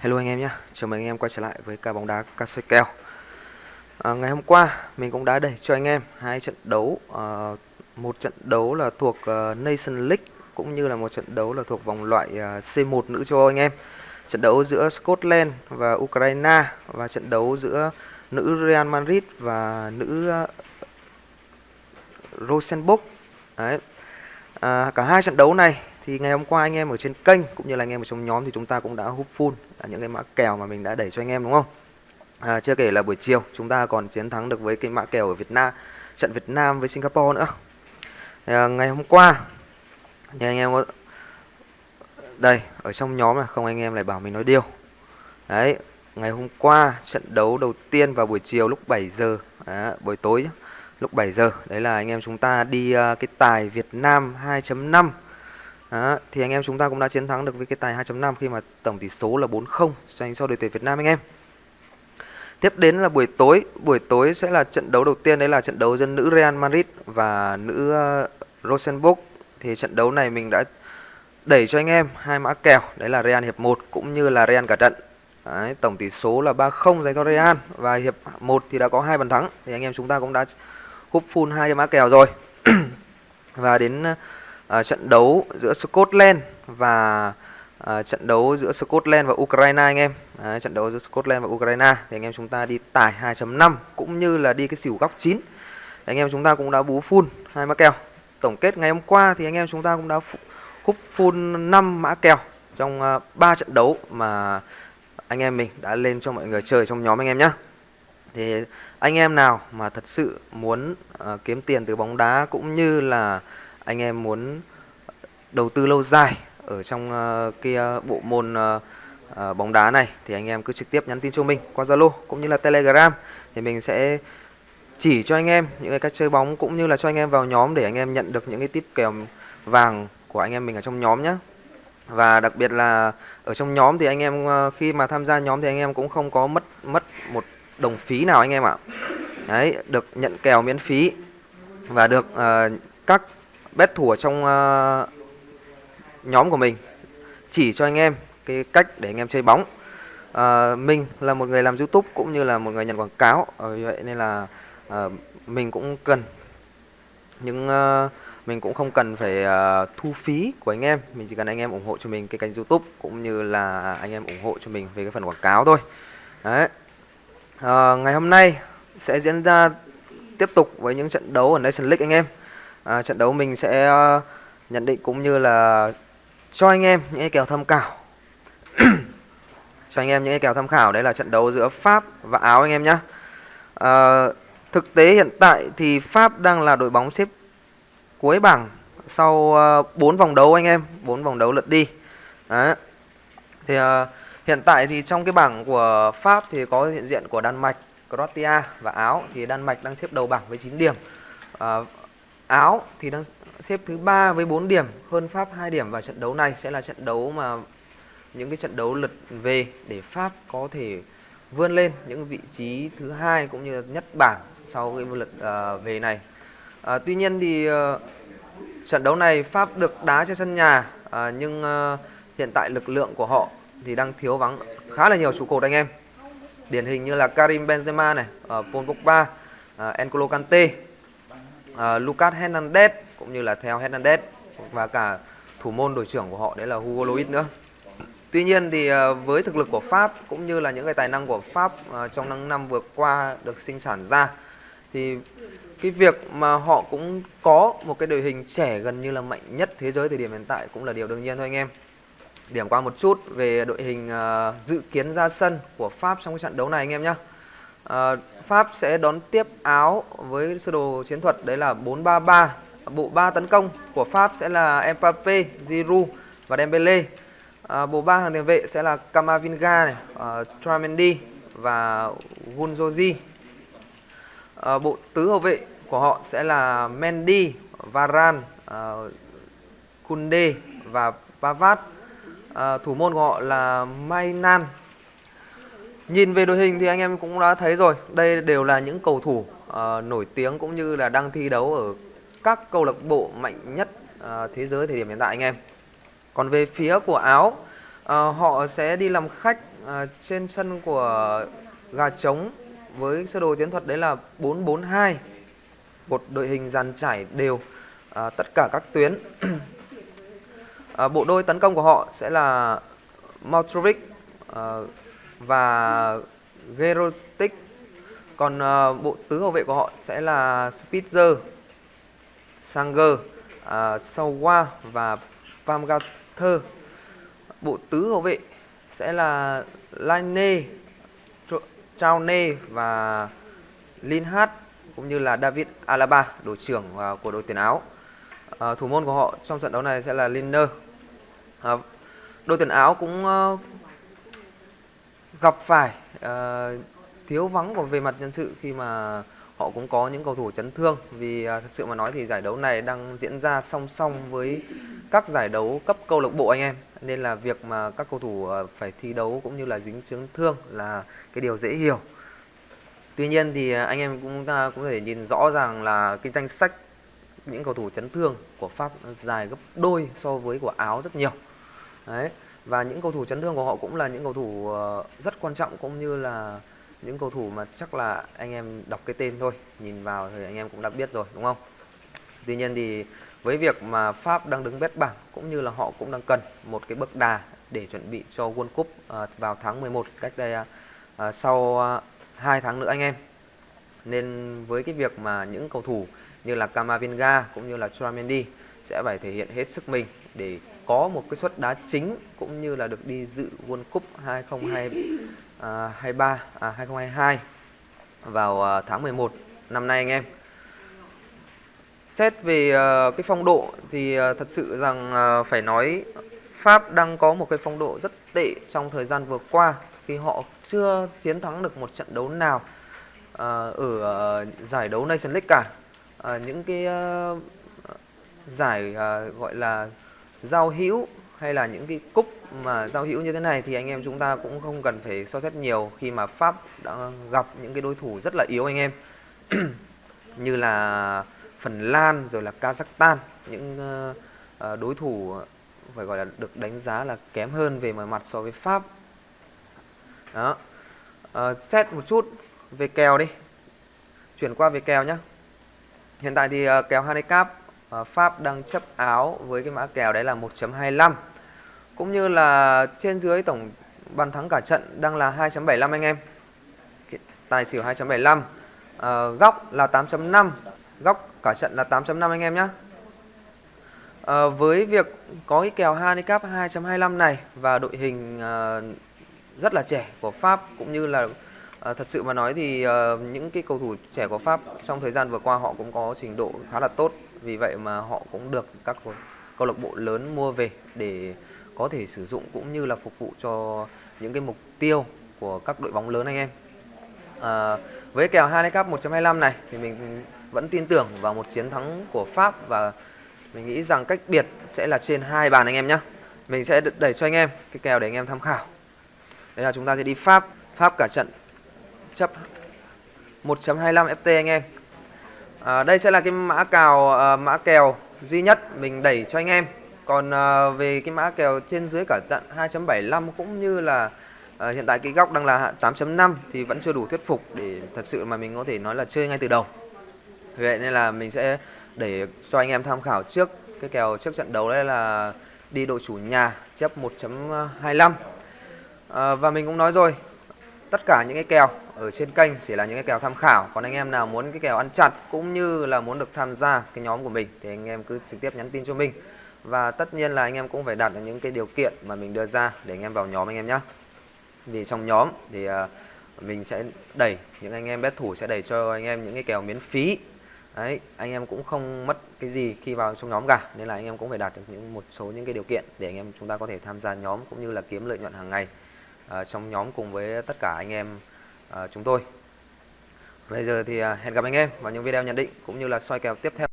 Hello anh em nhé, chào mừng anh em quay trở lại với ca bóng đá ca soi kèo. À, Ngày hôm qua mình cũng đã đẩy cho anh em hai trận đấu à, Một trận đấu là thuộc uh, Nation League cũng như là một trận đấu là thuộc vòng loại à, uh, C1 nữ châu Âu anh em. Trận đấu giữa Scotland và Ukraine và trận đấu giữa nữ Real Madrid và nữ uh, Rosenborg. Đấy. À, cả hai trận đấu này thì ngày hôm qua anh em ở trên kênh cũng như là anh em ở trong nhóm thì chúng ta cũng đã hút full những cái mã kèo mà mình đã đẩy cho anh em đúng không? À, chưa kể là buổi chiều chúng ta còn chiến thắng được với cái mã kèo ở Việt Nam trận Việt Nam với Singapore nữa. À, ngày hôm qua thì anh em có đây ở trong nhóm là không anh em lại bảo mình nói điều. Đấy ngày hôm qua trận đấu đầu tiên vào buổi chiều lúc 7 giờ à, buổi tối lúc 7 giờ đấy là anh em chúng ta đi uh, cái tài Việt Nam 2.5 đó, thì anh em chúng ta cũng đã chiến thắng được với cái tài 2.5 khi mà tổng tỷ số là 4-0 dành cho đội tuyển Việt Nam anh em. Tiếp đến là buổi tối, buổi tối sẽ là trận đấu đầu tiên đấy là trận đấu giữa nữ Real Madrid và nữ ờ, Rosenborg. Thì trận đấu này mình đã đẩy cho anh em hai mã kèo, đấy là Real hiệp 1 cũng như là Real cả trận. Đấy, tổng tỷ số là 3-0 dành cho Real và hiệp 1 thì đã có hai bàn thắng thì anh em chúng ta cũng đã húp full hai cái mã kèo rồi. và đến uh, trận đấu giữa Scotland và uh, trận đấu giữa Scotland và Ukraine anh em. Đấy, trận đấu giữa Scotland và Ukraine thì anh em chúng ta đi tải 2.5 cũng như là đi cái xỉu góc 9. Thì anh em chúng ta cũng đã bú full hai mã kèo. Tổng kết ngày hôm qua thì anh em chúng ta cũng đã húp full 5 mã kèo trong à, uh, 3 trận đấu mà anh em mình đã lên cho mọi người chơi trong nhóm anh em nhé. Thì anh em nào mà thật sự muốn uh, kiếm tiền từ bóng đá cũng như là anh em muốn ờ, đầu tư lâu dài ở trong uh, cái uh, bộ môn uh, uh, bóng đá này thì anh em cứ trực tiếp nhắn tin cho mình qua Zalo cũng như là Telegram. Thì mình sẽ chỉ cho anh em những cái cách chơi bóng cũng như là cho anh em vào nhóm để anh em nhận được những cái tip kèo vàng của anh em mình ở trong nhóm nhé và đặc biệt là ở trong nhóm thì anh em khi mà tham gia nhóm thì anh em cũng không có mất mất một đồng phí nào anh em ạ. Đấy được nhận kèo miễn phí và được uh, các bet thủ ở trong uh, nhóm của mình. Chỉ cho anh em cái cách để anh em chơi bóng. Uh, mình là một người làm youtube cũng như là một người nhận quảng cáo. Uh, vậy nên là uh, mình cũng cần nhưng uh, mình cũng không cần phải uh, thu phí của anh em. Mình chỉ cần anh em ủng hộ cho mình cái kênh youtube cũng như là anh em ủng hộ cho mình về cái phần quảng cáo thôi. Đấy. Uh, ngày hôm nay sẽ diễn ra tiếp tục với những trận đấu ở Nation League anh em à, trận đấu mình sẽ ờ, nhận định cũng như là cho anh em những cái kèo tham khảo. Cho anh em những cái kèo tham khảo đấy là trận đấu giữa Pháp và Áo anh em nhé à, ờ, thực tế hiện tại thì Pháp đang là đội bóng xếp cuối bảng sau ờ, bốn 4 vòng đấu anh em 4 vòng đấu lượt đi. Đấy. thì à, hiện tại thì trong cái bảng của Pháp thì có hiện diện của Đan Mạch Croatia và Áo thì Đan Mạch đang xếp đầu bảng với 9 điểm. À, Áo thì đang xếp thứ ba với 4 điểm, hơn Pháp 2 điểm và trận đấu này sẽ là trận đấu mà những cái trận đấu lượt về để Pháp có thể vươn lên những vị trí thứ hai cũng như nhất bảng sau cái lượt uh, về này. Uh, tuy nhiên thì uh, trận đấu này Pháp được đá trên sân nhà uh, nhưng uh, hiện tại lực lượng của họ thì đang thiếu vắng khá là nhiều trụ cột anh em. Điển hình như là Karim Benzema này, uh, Paul Pogba, uh, N'Golo Kante uh, Lucas Hernandez cũng như là theo Hernandez và cả thủ môn đội trưởng của họ đấy là Hugo Lloris nữa. Tuy nhiên thì uh, với thực lực của Pháp cũng như là những cái tài năng của Pháp uh, trong năm năm vừa qua được sinh sản ra thì cái việc mà họ cũng có một cái đội hình trẻ gần như là mạnh nhất thế giới thời điểm hiện tại cũng là điều đương nhiên thôi anh em. Điểm qua một chút về đội hình uh, dự kiến ra sân của Pháp trong cái trận đấu này anh em nhé. Ờ, Pháp sẽ đón tiếp Áo với sơ đồ chiến thuật đấy là 4-3-3. Bộ ba tấn công của Pháp sẽ là Mbappe, Giroud và Dembele. À, ờ, bộ ba hàng tiền vệ sẽ là Camavinga này, ờ, uh, Tramendi và Gunzozi. À, bộ tứ hậu vệ của họ sẽ là Mendy, Varane, uh, Kunde và Pavard. À, thủ môn của họ là Mainan Nhìn về đội hình thì anh em cũng đã thấy rồi, đây đều là những cầu thủ uh, nổi tiếng cũng như là đang thi đấu ở các câu lạc bộ mạnh nhất uh, thế giới thời điểm hiện tại anh em. Còn về phía của Áo, uh, họ sẽ đi làm khách uh, trên sân của gà trống với sơ đồ chiến thuật đấy là 442 một đội hình dàn trải đều uh, tất cả các tuyến. Uh, bộ đôi tấn công của họ sẽ là Maltrovic uh, và Gerotic. Còn uh, bộ tứ hậu vệ của họ sẽ là Spitzer Sanger uh, Sawa và Pamgather bộ tứ hậu vệ sẽ là Laine Traune và Linhart cũng như là David Alaba đội trưởng uh, của đội tuyển áo. Uh, thủ môn của họ trong trận đấu này sẽ là Linner Uh, đội tuyển áo cũng uh, gặp phải uh, thiếu vắng của về mặt nhân sự khi mà họ cũng có những cầu thủ chấn thương. Vì à, uh, thực sự mà nói thì giải đấu này đang diễn ra song song với các giải đấu cấp câu lạc bộ anh em. Nên là việc mà các cầu thủ uh, phải thi đấu cũng như là dính chấn thương là cái điều dễ hiểu. Tuy nhiên thì à, anh em cũng ta cũng thể nhìn rõ ràng là cái danh sách những cầu thủ chấn thương của pháp dài gấp đôi so với của áo rất nhiều. Đấy và những cầu thủ chấn thương của họ cũng là những cầu thủ ờ, rất quan trọng cũng như là những cầu thủ mà chắc là anh em đọc cái tên thôi, nhìn vào thì anh em cũng đã biết rồi, đúng không? Tuy nhiên thì với việc mà pháp đang đứng bét bảng cũng như là họ cũng đang cần một cái bước đà để chuẩn bị cho World Cup ờ, vào tháng 11 cách đây ờ, sau 2 tháng nữa anh em. Nên với cái việc mà những cầu thủ như là Camavinga cũng như là Chouameni sẽ phải thể hiện hết sức mình để có một cái suất đá chính cũng như là được đi dự World Cup 2023 à, 2022 à, vào à, tháng 11 năm nay anh em. Xét về à, cái phong độ thì thật sự rằng phải nói Pháp đang có một cái phong độ rất tệ trong thời gian vừa qua khi họ chưa chiến thắng được một trận đấu nào ở giải đấu Nation League cả. Những cái giải gọi là giao hữu hay là những cái cúp mà giao hữu như thế này thì anh em chúng ta cũng không cần phải so xét nhiều khi mà Pháp đã gặp những cái đối thủ rất là yếu anh em. Như là Phần Lan rồi là Kazakhstan những ờ, ờ, đối thủ phải gọi là được đánh giá là kém hơn về mọi mặt so với Pháp. Đó. À, xét một chút về kèo đi. Chuyển qua về kèo nhé hiện tại thì uh, kèo handicap Ờ, Pháp đang chấp áo với cái mã kèo đấy là 1.25 cũng như là trên dưới tổng bàn thắng cả trận đang là 2.75 anh em. Tài xỉu 2.75 à, ờ, góc là 8.5 góc cả trận là 8.5 anh em nhé à, ờ, với việc có cái kèo handicap 2.25 này và đội hình à, rất là trẻ của Pháp cũng như là à, thật sự mà nói thì uh, những cái cầu thủ trẻ của Pháp trong thời gian vừa qua họ cũng có trình độ khá là tốt. Vì vậy mà họ cũng được các câu lạc bộ lớn mua về để có thể sử dụng cũng như là phục vụ cho những cái mục tiêu của các đội bóng lớn anh em. À, với kèo handicap 1.25 này thì mình vẫn tin tưởng vào một chiến thắng của Pháp và mình nghĩ rằng cách biệt sẽ là trên hai bàn anh em nhé mình sẽ đẩy cho anh em cái kèo để anh em tham khảo. Đây là chúng ta sẽ đi Pháp Pháp cả trận. 1.25 FT anh em. À, đây sẽ là cái mã cào à, mã kèo duy nhất mình đẩy cho anh em. Còn à, về cái mã kèo trên dưới cả tận 2.75 cũng như là à, hiện tại cái góc đang là 8.5 thì vẫn chưa đủ thuyết phục để thật sự mà mình có thể nói là chơi ngay từ đầu. Vậy nên là mình sẽ để cho anh em tham khảo trước cái kèo trước trận đấu đây là đi đội chủ nhà chấp 1.25 à, và mình cũng nói rồi tất cả những cái kèo ở trên kênh chỉ là những cái kèo tham khảo còn anh em nào muốn cái kèo ăn chặt cũng như là muốn được tham gia cái nhóm của mình thì anh em cứ trực tiếp nhắn tin cho mình và tất nhiên là anh em cũng phải đặt được những cái điều kiện mà mình đưa ra để anh em vào nhóm anh em nhé vì trong nhóm thì mình sẽ đẩy những anh em bet thủ sẽ đẩy cho anh em những cái kèo miễn phí đấy anh em cũng không mất cái gì khi vào trong nhóm cả nên là anh em cũng phải đạt được những một số những cái điều kiện để anh em chúng ta có thể tham gia nhóm cũng như là kiếm lợi nhuận hàng ngày uh, trong nhóm cùng với tất cả anh em À, chúng tôi. Bây giờ thì à, hẹn gặp anh em vào những video nhận định cũng như là soi kèo tiếp theo.